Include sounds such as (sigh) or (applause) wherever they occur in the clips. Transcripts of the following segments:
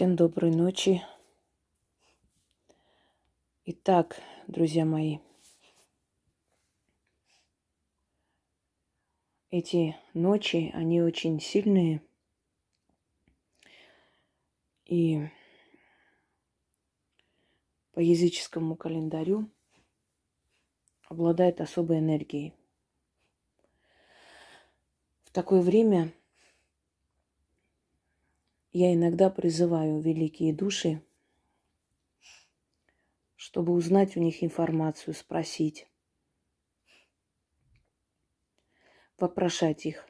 Всем доброй ночи. Итак, друзья мои, эти ночи, они очень сильные. И по языческому календарю обладает особой энергией. В такое время я иногда призываю великие души, чтобы узнать у них информацию, спросить, вопрошать их.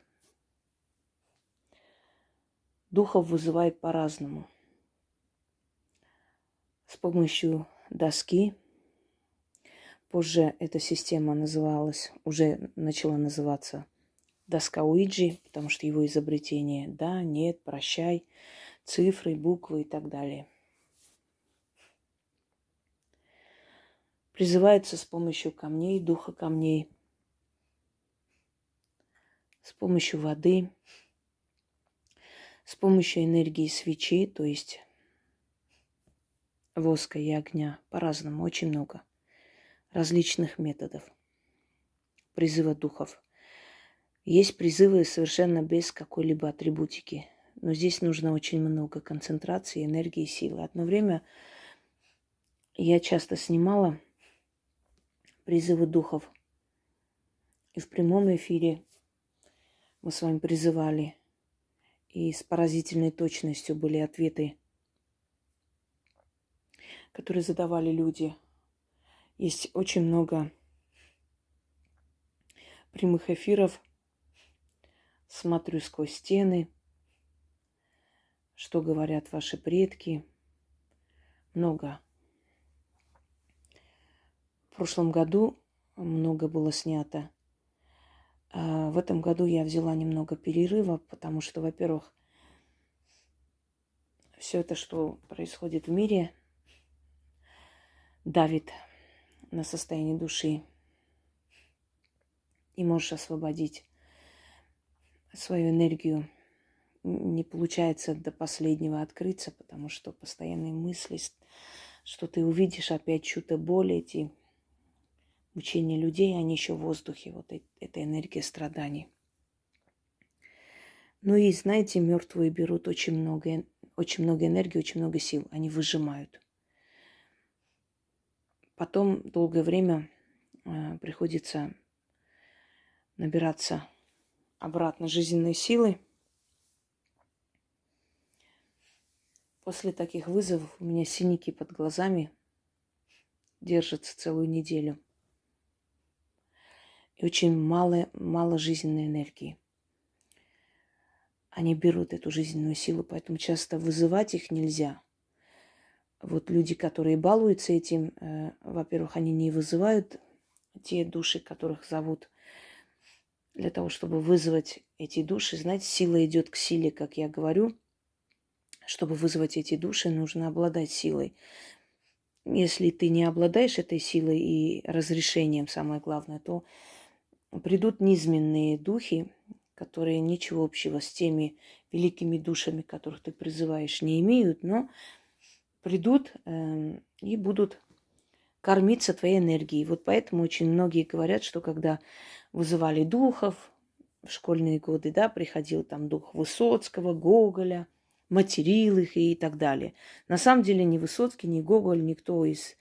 Духов вызывает по-разному. С помощью доски. Позже эта система называлась, уже начала называться доска Уиджи, потому что его изобретение «да», «нет», «прощай», цифры, буквы и так далее. Призывается с помощью камней, духа камней, с помощью воды, с помощью энергии свечи, то есть воска и огня, по-разному, очень много различных методов призыва духов – есть призывы совершенно без какой-либо атрибутики. Но здесь нужно очень много концентрации, энергии, силы. Одно время я часто снимала призывы духов. И в прямом эфире мы с вами призывали. И с поразительной точностью были ответы, которые задавали люди. Есть очень много прямых эфиров – смотрю сквозь стены, что говорят ваши предки. Много. В прошлом году много было снято. А в этом году я взяла немного перерыва, потому что, во-первых, все это, что происходит в мире, давит на состояние души. И можешь освободить свою энергию не получается до последнего открыться, потому что постоянные мысли, что ты увидишь опять чью-то боль, эти мучения людей, они еще в воздухе, вот эта энергия страданий. Ну и, знаете, мертвые берут очень много, очень много энергии, очень много сил, они выжимают. Потом долгое время э, приходится набираться обратно жизненной силы. После таких вызовов у меня синяки под глазами держатся целую неделю. И очень мало, мало жизненной энергии. Они берут эту жизненную силу, поэтому часто вызывать их нельзя. Вот люди, которые балуются этим, э, во-первых, они не вызывают те души, которых зовут для того, чтобы вызвать эти души, знаете, сила идет к силе, как я говорю. Чтобы вызвать эти души, нужно обладать силой. Если ты не обладаешь этой силой и разрешением, самое главное, то придут низменные духи, которые ничего общего с теми великими душами, которых ты призываешь, не имеют, но придут э, и будут кормиться твоей энергией. Вот поэтому очень многие говорят, что когда вызывали духов в школьные годы, да, приходил там дух Высоцкого, Гоголя, материл их и так далее. На самом деле ни Высоцкий, ни Гоголь, никто из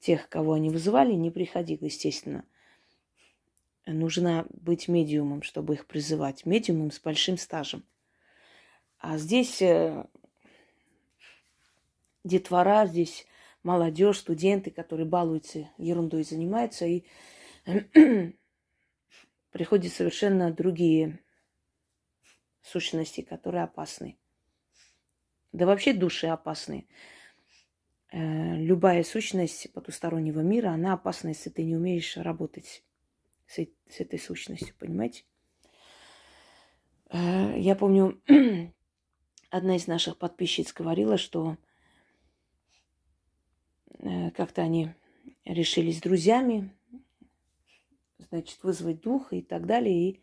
тех, кого они вызывали, не приходил, естественно. Нужно быть медиумом, чтобы их призывать. Медиумом с большим стажем. А здесь э, детвора, здесь молодежь, студенты, которые балуются ерундой занимаются, и (clears throat) приходят совершенно другие сущности, которые опасны. Да вообще души опасны. Э, любая сущность потустороннего мира, она опасна, если ты не умеешь работать с, с этой сущностью, понимаете? Э, я помню, (clears throat) одна из наших подписчиц говорила, что Э, как-то они решили с друзьями, значит, вызвать дух и так далее. И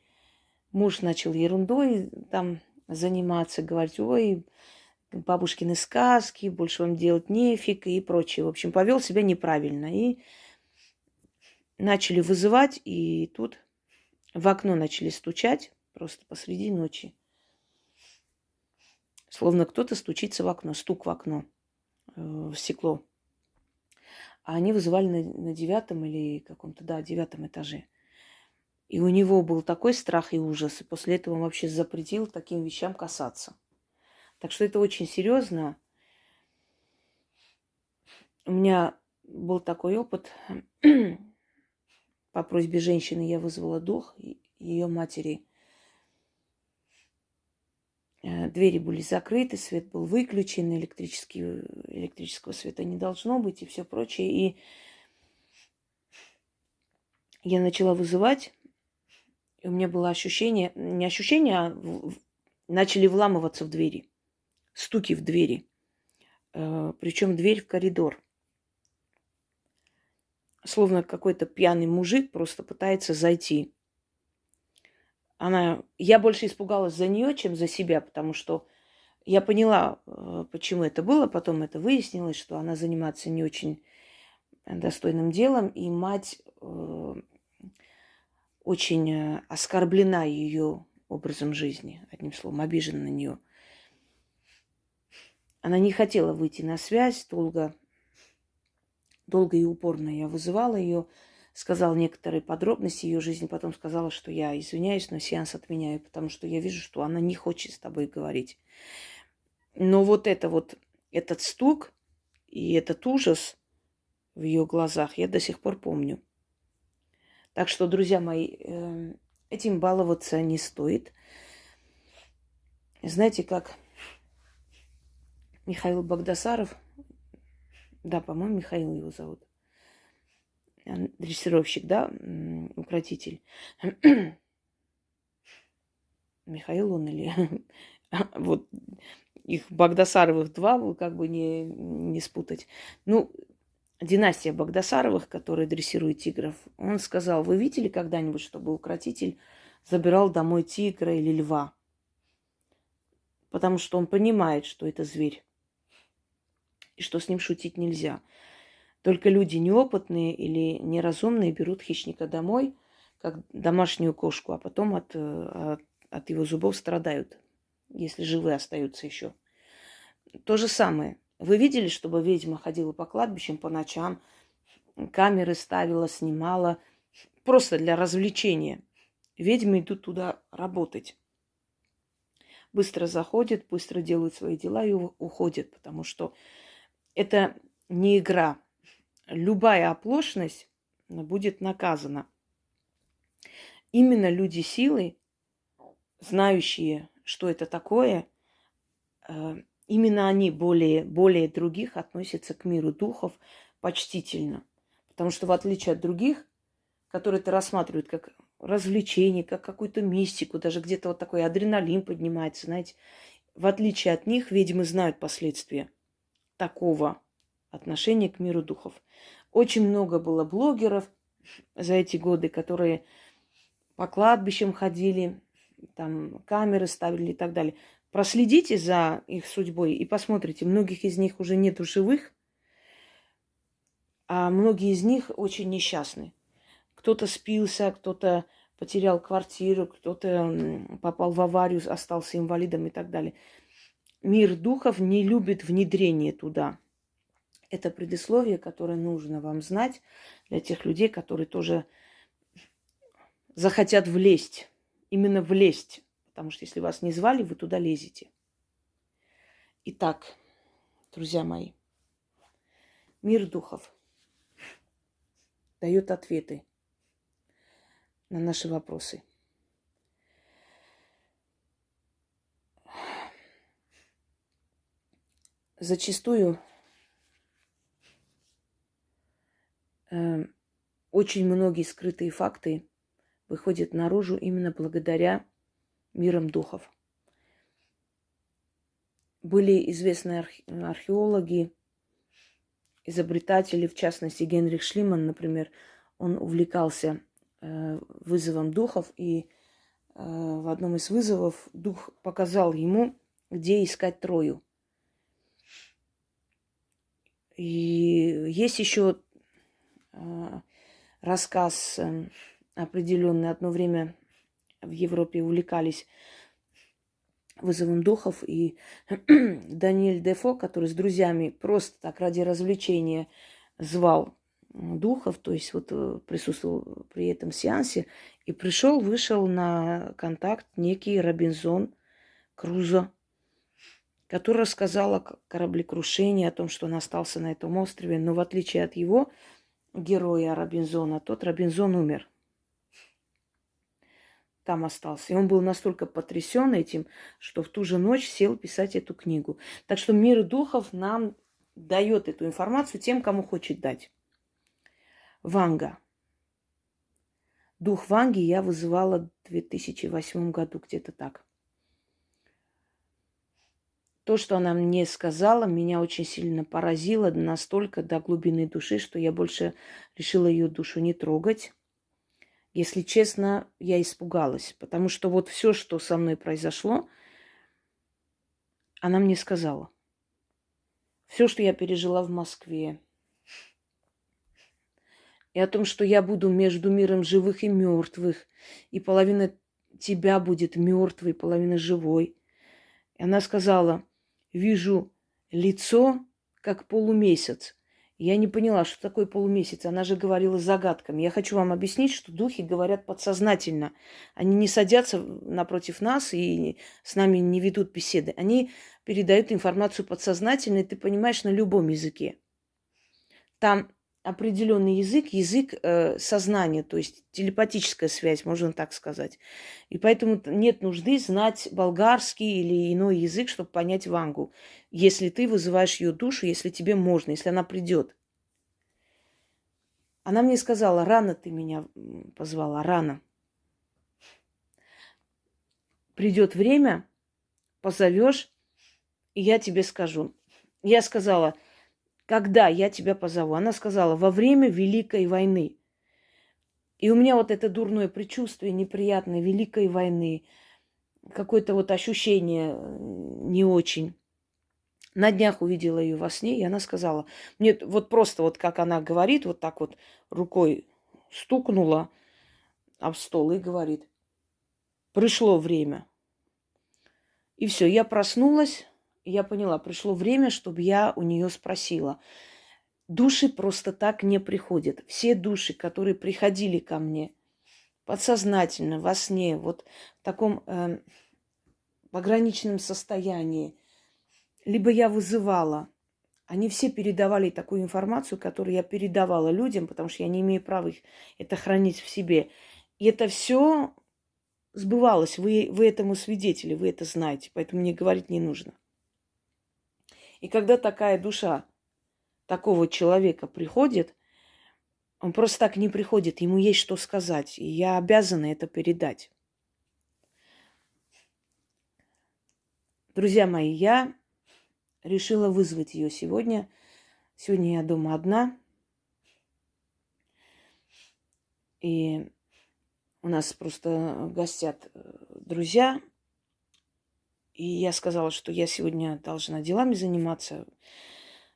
муж начал ерундой там заниматься, говорить, ой, бабушкины сказки, больше вам делать нефиг и прочее. В общем, повел себя неправильно. И начали вызывать, и тут в окно начали стучать просто посреди ночи. Словно кто-то стучится в окно, стук в окно, э, в стекло. А они вызывали на, на девятом или каком-то, да, девятом этаже. И у него был такой страх и ужас. И после этого он вообще запретил таким вещам касаться. Так что это очень серьезно. У меня был такой опыт. (clears throat) По просьбе женщины я вызвала дух ее матери. Э, двери были закрыты, свет был выключен, электрический, электрического света не должно быть и все прочее. И я начала вызывать, и у меня было ощущение, не ощущение, а начали вламываться в двери стуки в двери. Э, Причем дверь в коридор. Словно какой-то пьяный мужик просто пытается зайти. Она... Я больше испугалась за нее, чем за себя, потому что я поняла, э, почему это было. Потом это выяснилось, что она занимается не очень достойным делом, и мать э, очень оскорблена ее образом жизни, одним словом, обижена на нее. Она не хотела выйти на связь долго. Долго и упорно я вызывала ее, сказала некоторые подробности ее жизни, потом сказала, что я извиняюсь, но сеанс отменяю, потому что я вижу, что она не хочет с тобой говорить. Но вот это вот, этот стук и этот ужас в ее глазах я до сих пор помню. Так что, друзья мои, эм, этим баловаться не стоит. Знаете, как Михаил Багдасаров, да, по-моему, Михаил его зовут, дрессировщик, да, укротитель. (clears throat) Михаил он или... (laughs) вот их Багдасаровых два, как бы не, не спутать. Ну, династия Багдасаровых, которая дрессирует тигров, он сказал, вы видели когда-нибудь, чтобы укротитель забирал домой тигра или льва? Потому что он понимает, что это зверь и что с ним шутить нельзя. Только люди неопытные или неразумные берут хищника домой, как домашнюю кошку, а потом от, от, от его зубов страдают, если живые остаются еще. То же самое. Вы видели, чтобы ведьма ходила по кладбищам по ночам, камеры ставила, снимала, просто для развлечения. Ведьмы идут туда работать. Быстро заходят, быстро делают свои дела и уходят, потому что это не игра. Любая оплошность будет наказана. Именно люди силы, знающие, что это такое, э, именно они более, более других относятся к миру духов почтительно. Потому что в отличие от других, которые это рассматривают как развлечение, как какую-то мистику, даже где-то вот такой адреналин поднимается, знаете, в отличие от них ведьмы знают последствия такого отношения к миру духов. Очень много было блогеров за эти годы, которые по кладбищам ходили, там камеры ставили и так далее. Проследите за их судьбой и посмотрите, многих из них уже нету живых, а многие из них очень несчастны. Кто-то спился, кто-то потерял квартиру, кто-то попал в аварию, остался инвалидом и так далее мир духов не любит внедрение туда. Это предисловие, которое нужно вам знать для тех людей, которые тоже захотят влезть. Именно влезть. Потому что если вас не звали, вы туда лезете. Итак, друзья мои, мир духов дает ответы на наши вопросы – зачастую э, очень многие скрытые факты выходят наружу именно благодаря мирам духов. Были известные архе- археологи, изобретатели, в частности Генрих Шлиман, например, он увлекался э, вызовом духов, и э, в одном из вызовов дух показал ему, где искать Трою. И есть еще э, рассказ э, определенный. Одно время в Европе увлекались вызовом духов. И (clears throat) Даниэль Дефо, который с друзьями просто так ради развлечения звал духов, то есть вот э, присутствовал при этом сеансе, и пришел, вышел на контакт некий Робинзон Крузо, который рассказал о кораблекрушении, о том, что он остался на этом острове, но в отличие от его героя Робинзона, тот Робинзон умер там остался. И он был настолько потрясен этим, что в ту же ночь сел писать эту книгу. Так что мир духов нам дает эту информацию тем, кому хочет дать. Ванга. Дух Ванги я вызывала в 2008 году, где-то так. То, что она мне сказала, меня очень сильно поразило настолько до глубины души, что я больше решила ее душу не трогать. Если честно, я испугалась, потому что вот все, что со мной произошло, она мне сказала. Все, что я пережила в Москве, и о том, что я буду между миром живых и мертвых, и половина тебя будет мертвой, половина живой. И она сказала, вижу лицо, как полумесяц, я не поняла, что такое полумесяц. Она же говорила загадками. Я хочу вам объяснить, что духи говорят подсознательно. Они не садятся напротив нас и с нами не ведут беседы. Они передают информацию подсознательно, и ты понимаешь на любом языке. Там определенный язык, язык э, сознания, то есть телепатическая связь, можно так сказать. И поэтому нет нужды знать болгарский или иной язык, чтобы понять Вангу, если ты вызываешь ее душу, если тебе можно, если она придет. Она мне сказала, рано ты меня позвала, рано. Придет время, позовешь, и я тебе скажу. Я сказала, когда я тебя позову? Она сказала, во время Великой войны. И у меня вот это дурное предчувствие неприятное Великой войны, какое-то вот ощущение э, не очень. На днях увидела ее во сне, и она сказала, мне вот просто вот как она говорит, вот так вот рукой стукнула об стол и говорит, пришло время. И все, я проснулась, я поняла, пришло время, чтобы я у нее спросила. Души просто так не приходят. Все души, которые приходили ко мне подсознательно, во сне, вот в таком э, пограничном состоянии, либо я вызывала, они все передавали такую информацию, которую я передавала людям, потому что я не имею права их это хранить в себе. И это все сбывалось. Вы, вы этому свидетели, вы это знаете, поэтому мне говорить не нужно. И когда такая душа такого человека приходит, он просто так не приходит, ему есть что сказать, и я обязана это передать. Друзья мои, я решила вызвать ее сегодня. Сегодня я дома одна. И у нас просто гостят э, друзья, и я сказала, что я сегодня должна делами заниматься.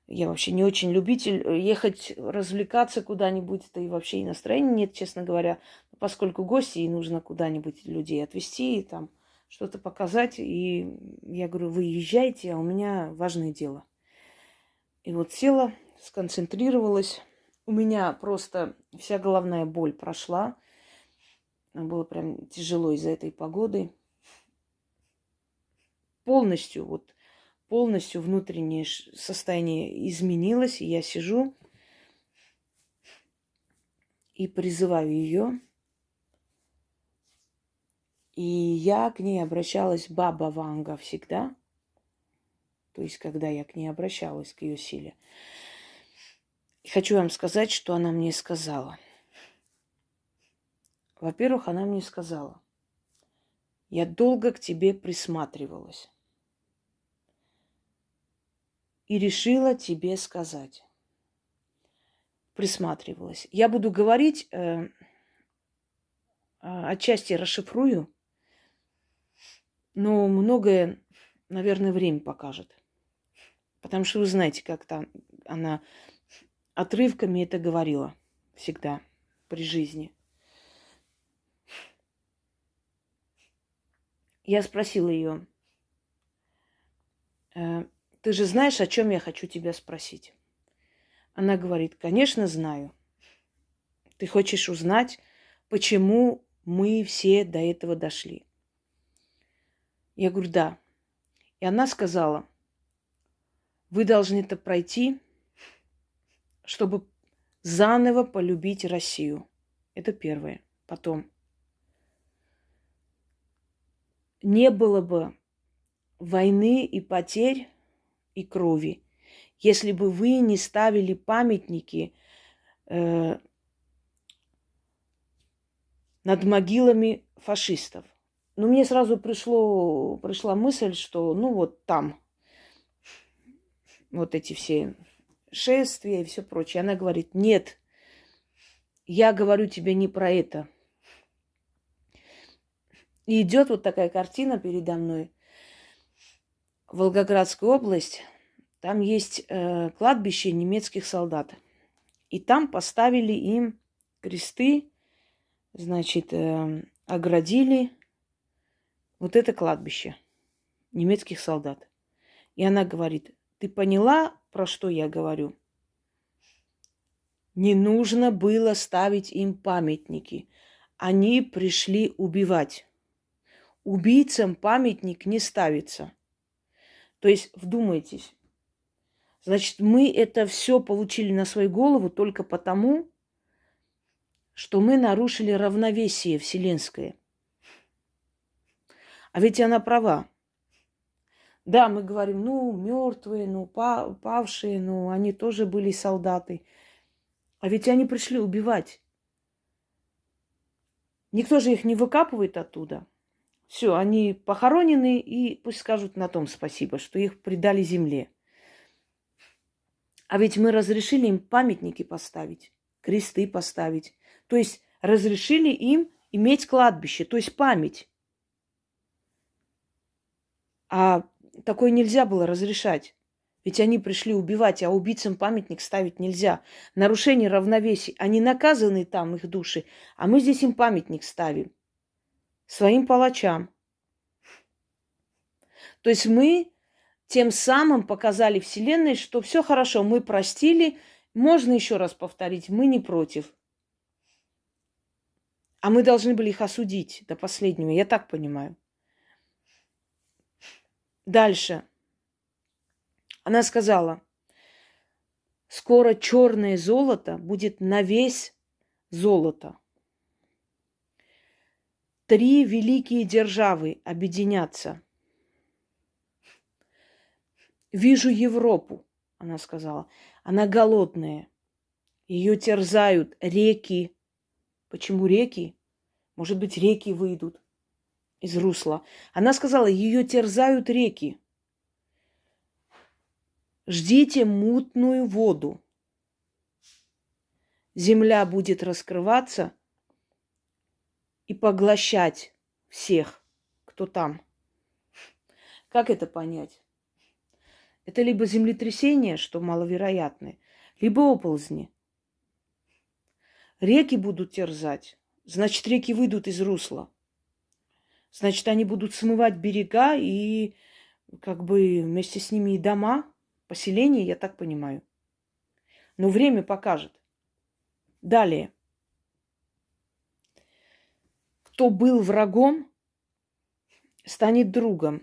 Я вообще не очень любитель э, ехать развлекаться куда-нибудь, да и вообще и настроения нет, честно говоря. Поскольку гости, и нужно куда-нибудь людей отвезти, там что-то показать. И я говорю, вы езжайте, а у меня важное дело. И вот села, сконцентрировалась. У меня просто вся головная боль прошла. Было прям тяжело из-за этой погоды полностью, вот полностью внутреннее состояние изменилось, и я сижу и призываю ее. И я к ней обращалась баба Ванга всегда. То есть, когда я к ней обращалась, к ее силе. И хочу вам сказать, что она мне сказала. Во-первых, она мне сказала, я долго к тебе присматривалась и решила тебе сказать. Присматривалась. Я буду говорить, э, а, отчасти расшифрую, но многое, наверное, время покажет. Потому что вы знаете, как там она отрывками это говорила всегда при жизни. Я спросила ее, «Э, ты же знаешь, о чем я хочу тебя спросить? Она говорит, конечно, знаю. Ты хочешь узнать, почему мы все до этого дошли? Я говорю, да. И она сказала, вы должны это пройти, чтобы заново полюбить Россию. Это первое. Потом. Не было бы войны и потерь и крови, если бы вы не ставили памятники э, над могилами фашистов. Но мне сразу пришло, пришла мысль, что ну вот там вот эти все шествия и все прочее. Она говорит, нет, я говорю тебе не про это. И идет вот такая картина передо мной. Волгоградская область, там есть э, кладбище немецких солдат. И там поставили им кресты, значит, э, оградили вот это кладбище немецких солдат. И она говорит, ты поняла, про что я говорю? Не нужно было ставить им памятники. Они пришли убивать. Убийцам памятник не ставится. То есть, вдумайтесь. Значит, мы это все получили на свою голову только потому, что мы нарушили равновесие вселенское. А ведь она права. Да, мы говорим, ну, мертвые, ну, павшие, ну, они тоже были солдаты. А ведь они пришли убивать. Никто же их не выкапывает оттуда. Все, они похоронены, и пусть скажут на том спасибо, что их предали земле. А ведь мы разрешили им памятники поставить, кресты поставить. То есть разрешили им иметь кладбище, то есть память. А такое нельзя было разрешать. Ведь они пришли убивать, а убийцам памятник ставить нельзя. Нарушение равновесия. Они наказаны там, их души, а мы здесь им памятник ставим. Своим палачам. То есть мы тем самым показали Вселенной, что все хорошо, мы простили, можно еще раз повторить, мы не против. А мы должны были их осудить до последнего, я так понимаю. Дальше. Она сказала, скоро черное золото будет на весь золото. Три великие державы объединятся. Вижу Европу, она сказала. Она голодная. Ее терзают реки. Почему реки? Может быть, реки выйдут из русла. Она сказала, ее терзают реки. Ждите мутную воду. Земля будет раскрываться и поглощать всех, кто там. Как это понять? Это либо землетрясение, что маловероятное, либо оползни. Реки будут терзать, значит, реки выйдут из русла. Значит, они будут смывать берега и как бы вместе с ними и дома, поселения, я так понимаю. Но время покажет. Далее. Кто был врагом, станет другом.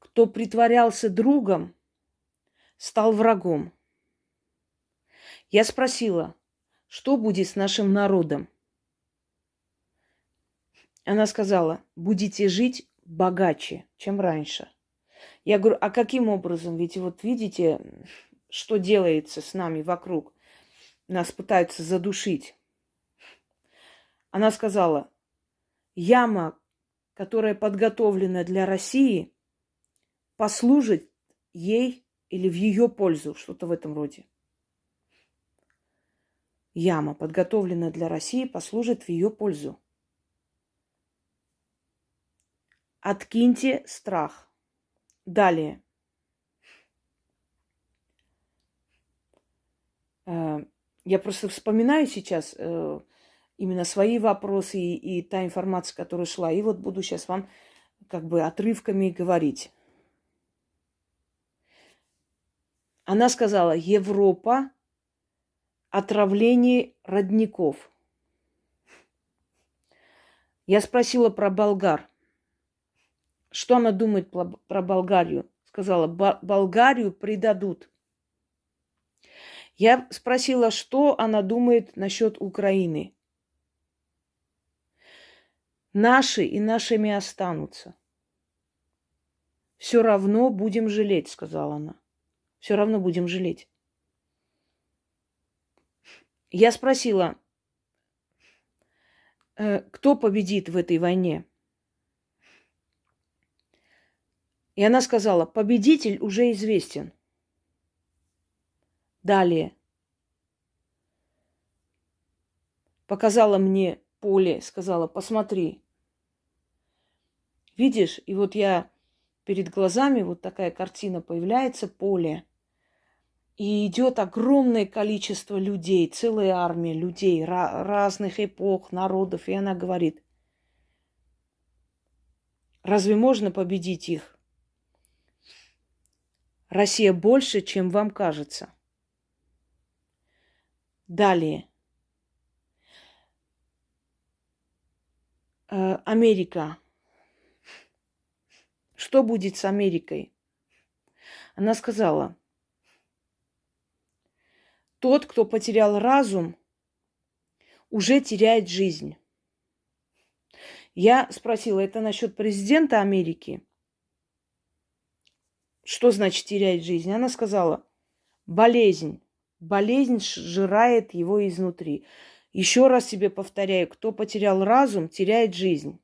Кто притворялся другом, стал врагом. Я спросила, что будет с нашим народом? Она сказала, будете жить богаче, чем раньше. Я говорю, а каким образом? Ведь вот видите, что делается с нами вокруг. Нас пытаются задушить. Она сказала, яма, которая подготовлена для России, послужит ей или в ее пользу, что-то в этом роде. Яма, подготовленная для России, послужит в ее пользу. Откиньте страх. Далее. Э, я просто вспоминаю сейчас, э, именно свои вопросы и, и та информация, которая шла. И вот буду сейчас вам как бы отрывками говорить. Она сказала, Европа отравление родников. Я спросила про болгар. Что она думает про Болгарию? Сказала, Болгарию предадут. Я спросила, что она думает насчет Украины. Наши и нашими останутся. Все равно будем жалеть, сказала она. Все равно будем жалеть. Я спросила, «Э, кто победит в этой войне? И она сказала, победитель уже известен. Далее. Показала мне поле, сказала, посмотри. Видишь, и вот я перед глазами вот такая картина появляется, поле. И идет огромное количество людей, целая армия людей разных эпох, народов. И она говорит, разве можно победить их? Россия больше, чем вам кажется. Далее. Э, Америка. Что будет с Америкой? Она сказала, тот, кто потерял разум, уже теряет жизнь. Я спросила, это насчет президента Америки? Что значит терять жизнь? Она сказала, болезнь. Болезнь сжирает его изнутри. Еще раз себе повторяю, кто потерял разум, теряет жизнь.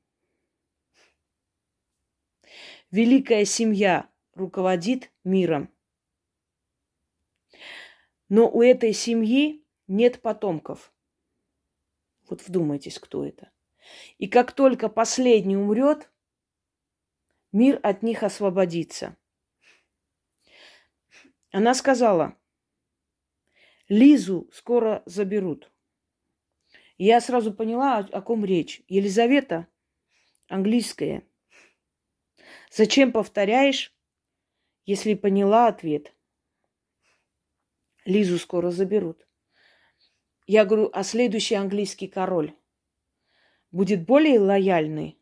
Великая семья руководит миром. Но у этой семьи нет потомков. Вот вдумайтесь, кто это. И как только последний умрет, мир от них освободится. Она сказала, Лизу скоро заберут. Я сразу поняла, о, ком речь. Елизавета, английская. Зачем повторяешь, если поняла ответ? Лизу скоро заберут. Я говорю, а следующий английский король будет более лояльный?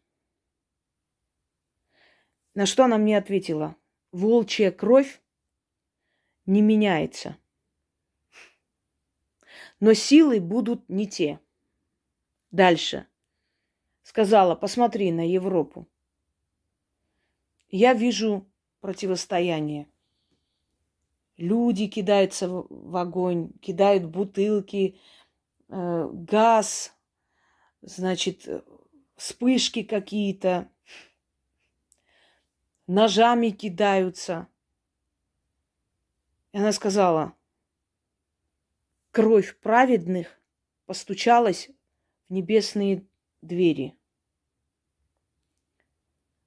На что она мне ответила? Волчья кровь не меняется. Но силы будут не те. Дальше. Сказала, посмотри на Европу. Я вижу противостояние. Люди кидаются в огонь, кидают бутылки, э, газ, значит, вспышки какие-то, ножами кидаются – и она сказала, кровь праведных постучалась в небесные двери.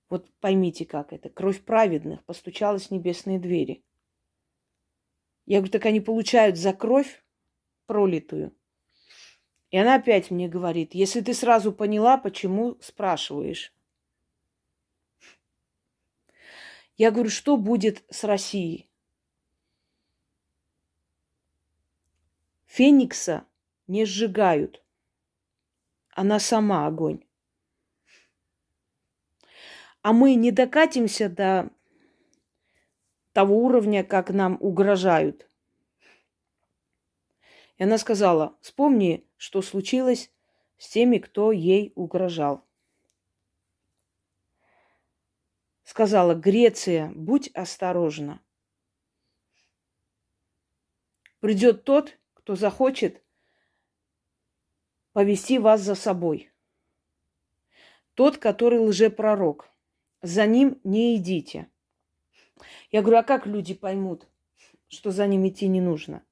Вот поймите, как это. Кровь праведных постучалась в небесные двери. Я говорю, так они получают за кровь пролитую. И она опять мне говорит, если ты сразу поняла, почему спрашиваешь. Я говорю, что будет с Россией? Феникса не сжигают. Она сама огонь. А мы не докатимся до того уровня, как нам угрожают. И она сказала, вспомни, что случилось с теми, кто ей угрожал. Сказала, Греция, будь осторожна. Придет тот, кто захочет повести вас за собой. Тот, который лжепророк. За ним не идите. Я говорю, а как люди поймут, что за ним идти не нужно?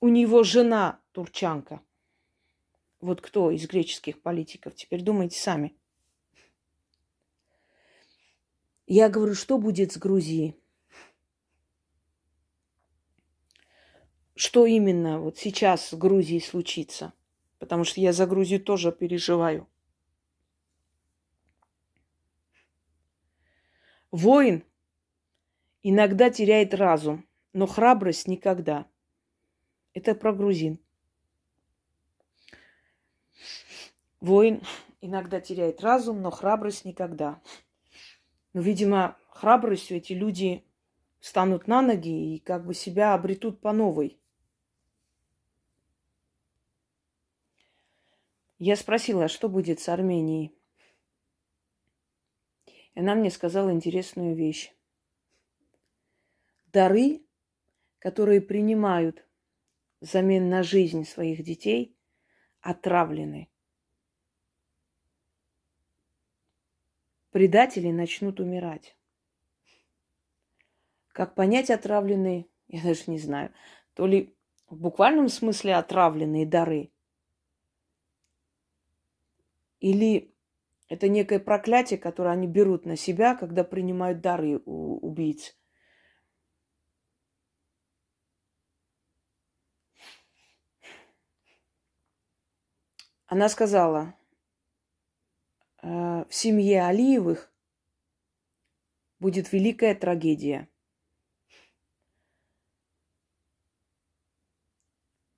У него жена турчанка. Вот кто из греческих политиков? Теперь думайте сами. Я говорю, что будет с Грузией? что именно вот сейчас с Грузией случится. Потому что я за Грузию тоже переживаю. Воин иногда теряет разум, но храбрость никогда. Это про грузин. Воин иногда теряет разум, но храбрость никогда. Но, видимо, храбростью эти люди станут на ноги и как бы себя обретут по новой. Я спросила, что будет с Арменией. И она мне сказала интересную вещь. Дары, которые принимают взамен на жизнь своих детей, отравлены. Предатели начнут умирать. Как понять отравленные, я даже не знаю. То ли в буквальном смысле отравленные дары, или это некое проклятие, которое они берут на себя, когда принимают дары у убийц. Она сказала, «Э, в семье Алиевых будет великая трагедия.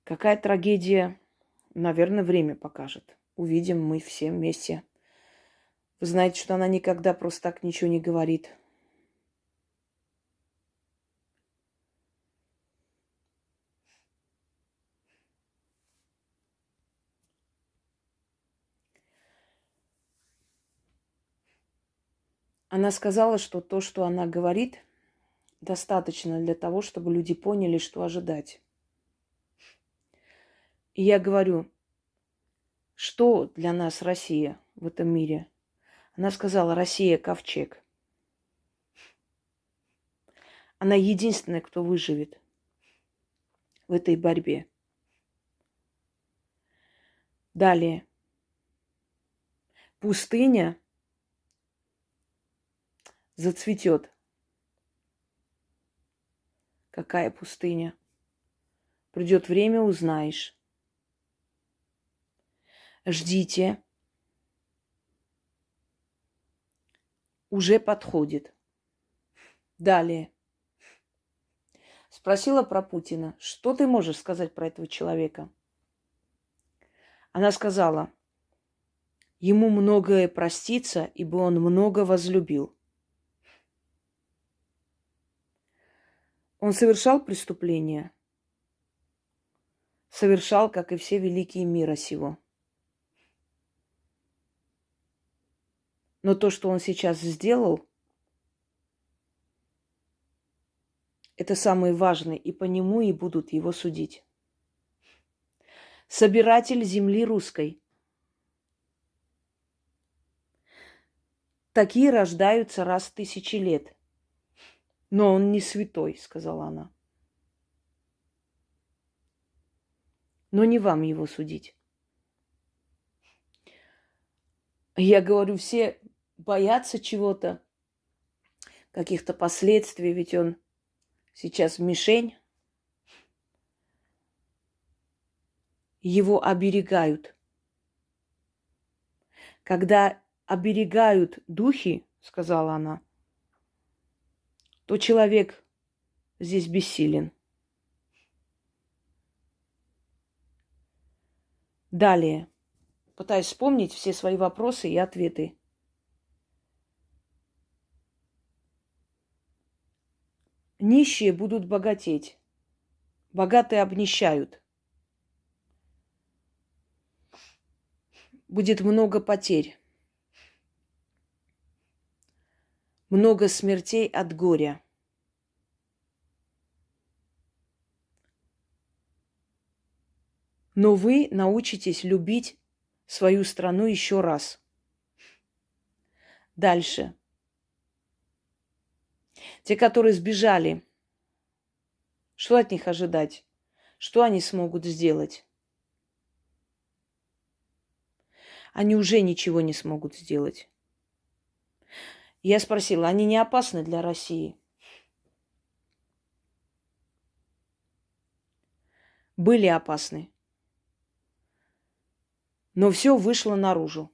Какая трагедия, наверное, время покажет. Увидим мы все вместе. Вы знаете, что она никогда просто так ничего не говорит. Она сказала, что то, что она говорит, достаточно для того, чтобы люди поняли, что ожидать. И я говорю, что для нас Россия в этом мире? Она сказала, Россия – ковчег. Она единственная, кто выживет в этой борьбе. Далее. Пустыня зацветет. Какая пустыня? Придет время, узнаешь. Ждите. Уже подходит. Далее. Спросила про Путина, что ты можешь сказать про этого человека? Она сказала, ему многое простится, ибо он много возлюбил. Он совершал преступления? Совершал, как и все великие мира сего. Но то, что он сейчас сделал, это самое важное, и по нему и будут его судить. Собиратель земли русской. Такие рождаются раз в тысячи лет. Но он не святой, сказала она. Но не вам его судить. Я говорю, все боятся чего-то, каких-то последствий, ведь он сейчас мишень. Его оберегают. Когда оберегают духи, сказала она, то человек здесь бессилен. Далее. Пытаюсь вспомнить все свои вопросы и ответы. Нищие будут богатеть. Богатые обнищают. Будет много потерь. много смертей от горя. Но вы научитесь любить свою страну еще раз. Дальше. Те, которые сбежали, что от них ожидать? Что они смогут сделать? Они уже ничего не смогут сделать. Я спросила, они не опасны для России? были опасны. Но все вышло наружу.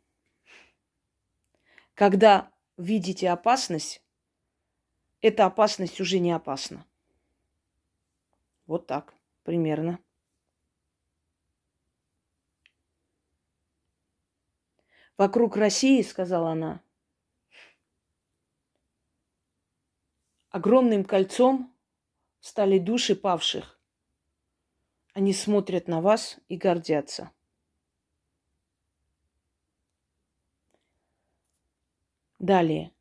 Когда видите опасность, эта опасность уже не опасна. Вот так примерно. Вокруг России, сказала она, огромным кольцом стали души павших. Они смотрят на вас и гордятся. Далее.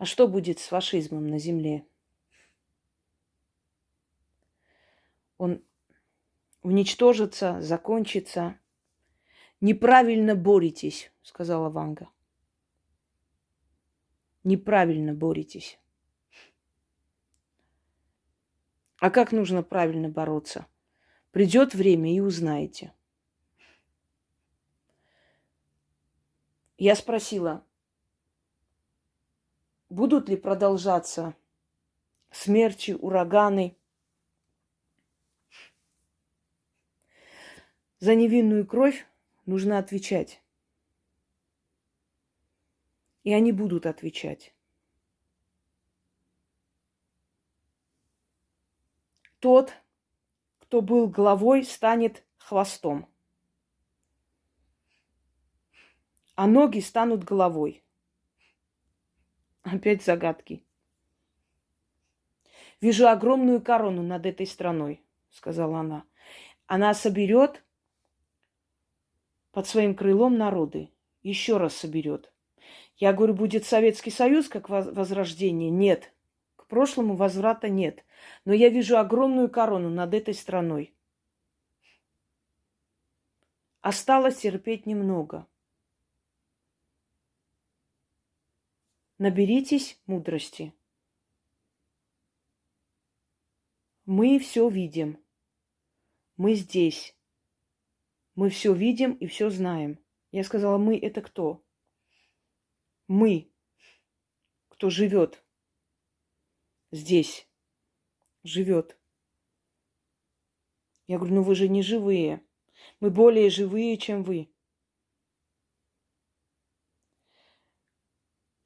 А что будет с фашизмом на земле? Он уничтожится, закончится. Неправильно боретесь, сказала Ванга. Неправильно боретесь. А как нужно правильно бороться? Придет время и узнаете. Я спросила, будут ли продолжаться смерчи, ураганы. За невинную кровь нужно отвечать. И они будут отвечать. Тот, кто был главой, станет хвостом. А ноги станут головой. Опять загадки. Вижу огромную корону над этой страной, сказала она. Она соберет под своим крылом народы. Еще раз соберет. Я говорю, будет Советский Союз как возрождение? Нет. К прошлому возврата нет. Но я вижу огромную корону над этой страной. Осталось терпеть немного. Наберитесь мудрости. Мы все видим. Мы здесь. Мы все видим и все знаем. Я сказала, мы это кто? Мы, кто живет здесь, живет. Я говорю, ну вы же не живые. Мы более живые, чем вы.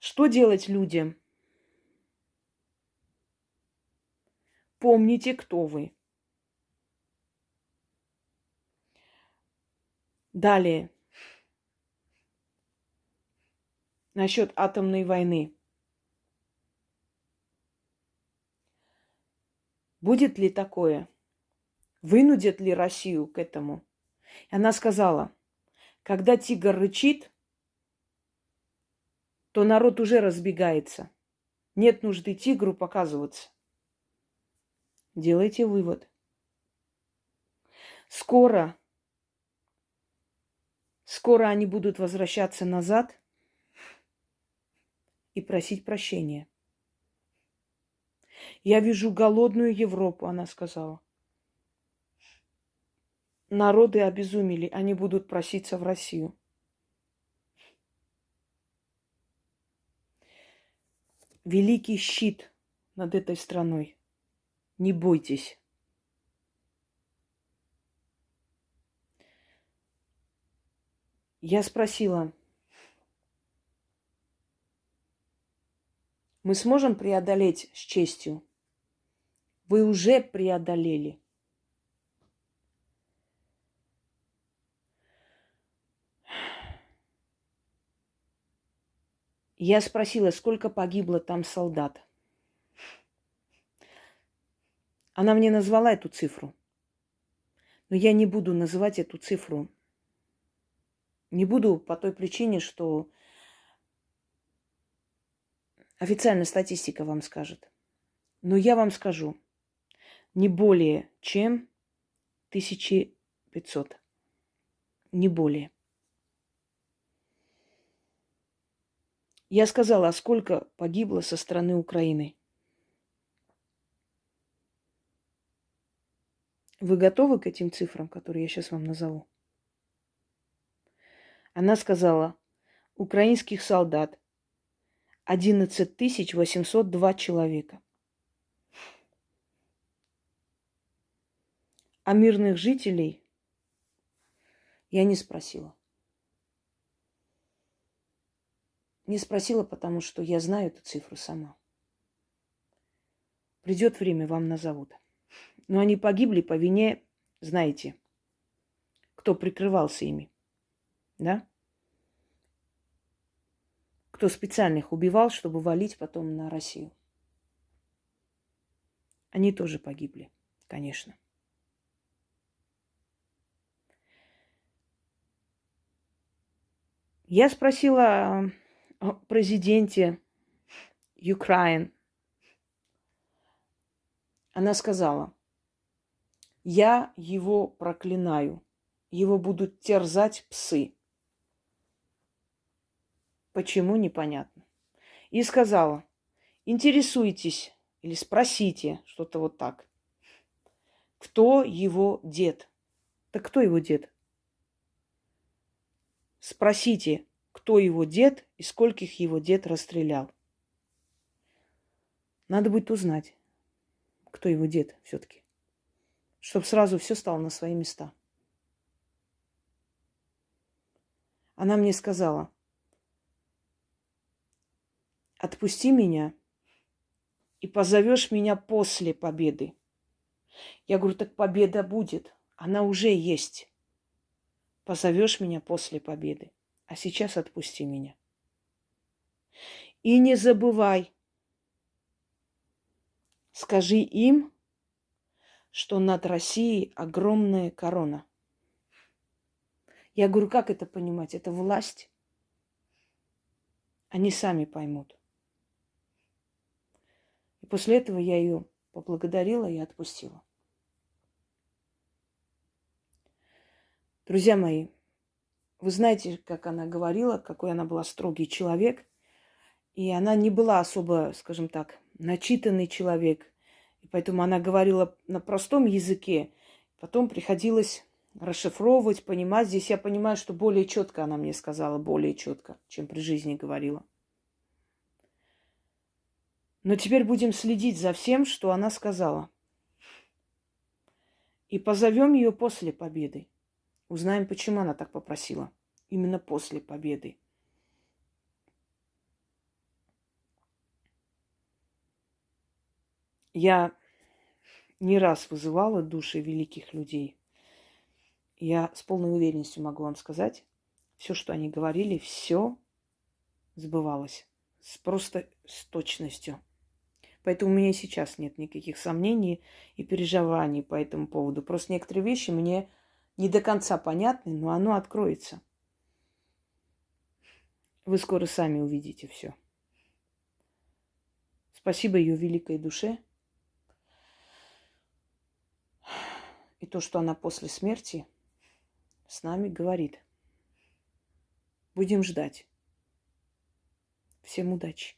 Что делать людям? Помните, кто вы. Далее. Насчет атомной войны. Будет ли такое? Вынудит ли Россию к этому? Она сказала, когда тигр рычит, то народ уже разбегается. Нет нужды тигру показываться. Делайте вывод. Скоро Скоро они будут возвращаться назад и просить прощения. Я вижу голодную Европу, она сказала. Народы обезумели, они будут проситься в Россию. Великий щит над этой страной. Не бойтесь. Я спросила, мы сможем преодолеть с честью? Вы уже преодолели. Я спросила, сколько погибло там солдат. Она мне назвала эту цифру. Но я не буду называть эту цифру не буду по той причине, что официальная статистика вам скажет. Но я вам скажу, не более чем 1500. Не более. Я сказала, а сколько погибло со стороны Украины. Вы готовы к этим цифрам, которые я сейчас вам назову? Она сказала, украинских солдат 11 802 человека. А мирных жителей я не спросила. Не спросила, потому что я знаю эту цифру сама. Придет время, вам назовут. Но они погибли по вине, знаете, кто прикрывался ими. Да? Кто специально их убивал, чтобы валить потом на Россию. Они тоже погибли, конечно. Я спросила президенте Украины. Она сказала, я его проклинаю, его будут терзать псы. Почему, непонятно. И сказала, интересуйтесь или спросите, что-то вот так. Кто его дед? Так кто его дед? Спросите, кто его дед и скольких его дед расстрелял. Надо будет узнать, кто его дед все-таки. Чтобы сразу все стало на свои места. Она мне сказала, отпусти меня и позовешь меня после победы. Я говорю, так победа будет. Она уже есть позовешь меня после победы, а сейчас отпусти меня. И не забывай, скажи им, что над Россией огромная корона. Я говорю, как это понимать? Это власть. Они сами поймут. И после этого я ее поблагодарила и отпустила. Друзья мои, вы знаете, как она говорила, какой она была строгий человек. И она не была особо, скажем так, начитанный человек. И поэтому она говорила на простом языке. Потом приходилось расшифровывать, понимать. Здесь я понимаю, что более четко она мне сказала, более четко, чем при жизни говорила. Но теперь будем следить за всем, что она сказала. И позовем ее после победы. Узнаем, почему она так попросила. Именно после победы. Я не раз вызывала души великих людей. Я с полной уверенностью могу вам сказать, все, что они говорили, все сбывалось. С, просто с точностью. Поэтому у меня сейчас нет никаких сомнений и переживаний по этому поводу. Просто некоторые вещи мне не до конца понятный, но оно откроется. Вы скоро сами увидите все. Спасибо ее великой душе. И то, что она после смерти с нами говорит. Будем ждать. Всем удачи.